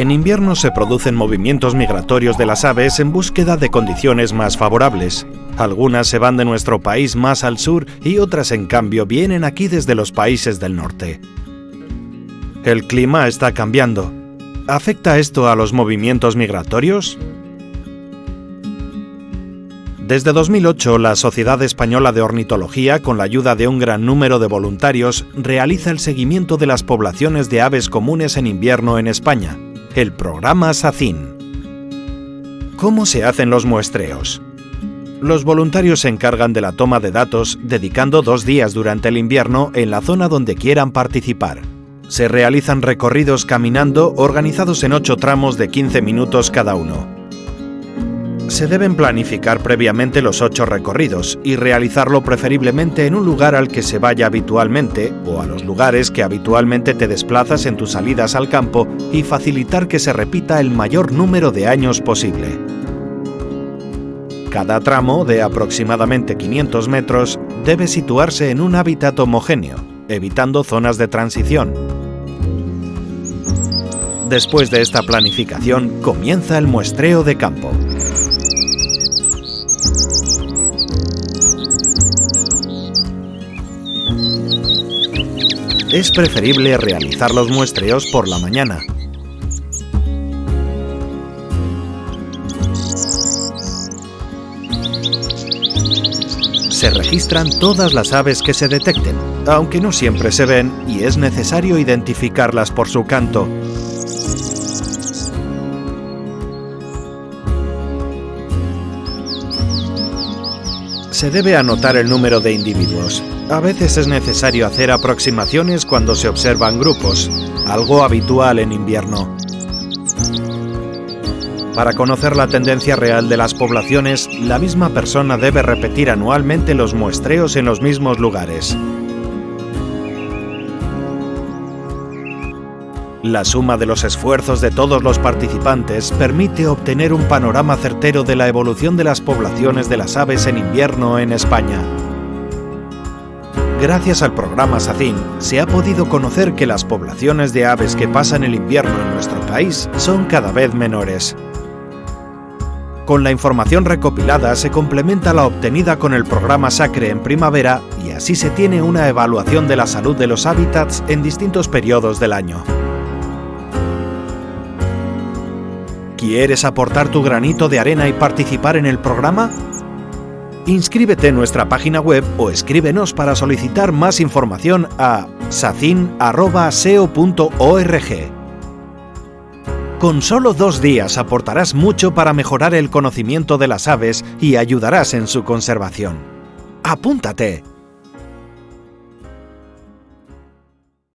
En invierno se producen movimientos migratorios de las aves en búsqueda de condiciones más favorables. Algunas se van de nuestro país más al sur y otras en cambio vienen aquí desde los países del norte. El clima está cambiando. ¿Afecta esto a los movimientos migratorios? Desde 2008, la Sociedad Española de Ornitología, con la ayuda de un gran número de voluntarios, realiza el seguimiento de las poblaciones de aves comunes en invierno en España, el programa SACIN. ¿Cómo se hacen los muestreos? Los voluntarios se encargan de la toma de datos, dedicando dos días durante el invierno en la zona donde quieran participar. Se realizan recorridos caminando organizados en ocho tramos de 15 minutos cada uno se deben planificar previamente los ocho recorridos y realizarlo preferiblemente en un lugar al que se vaya habitualmente o a los lugares que habitualmente te desplazas en tus salidas al campo y facilitar que se repita el mayor número de años posible. Cada tramo, de aproximadamente 500 metros, debe situarse en un hábitat homogéneo, evitando zonas de transición. Después de esta planificación comienza el muestreo de campo. Es preferible realizar los muestreos por la mañana. Se registran todas las aves que se detecten, aunque no siempre se ven y es necesario identificarlas por su canto. Se debe anotar el número de individuos, a veces es necesario hacer aproximaciones cuando se observan grupos, algo habitual en invierno. Para conocer la tendencia real de las poblaciones, la misma persona debe repetir anualmente los muestreos en los mismos lugares. La suma de los esfuerzos de todos los participantes permite obtener un panorama certero de la evolución de las poblaciones de las aves en invierno en España. Gracias al programa SACIN, se ha podido conocer que las poblaciones de aves que pasan el invierno en nuestro país son cada vez menores. Con la información recopilada se complementa la obtenida con el programa SACRE en primavera y así se tiene una evaluación de la salud de los hábitats en distintos periodos del año. ¿Quieres aportar tu granito de arena y participar en el programa? Inscríbete en nuestra página web o escríbenos para solicitar más información a sacin.seo.org. Con solo dos días aportarás mucho para mejorar el conocimiento de las aves y ayudarás en su conservación. ¡Apúntate!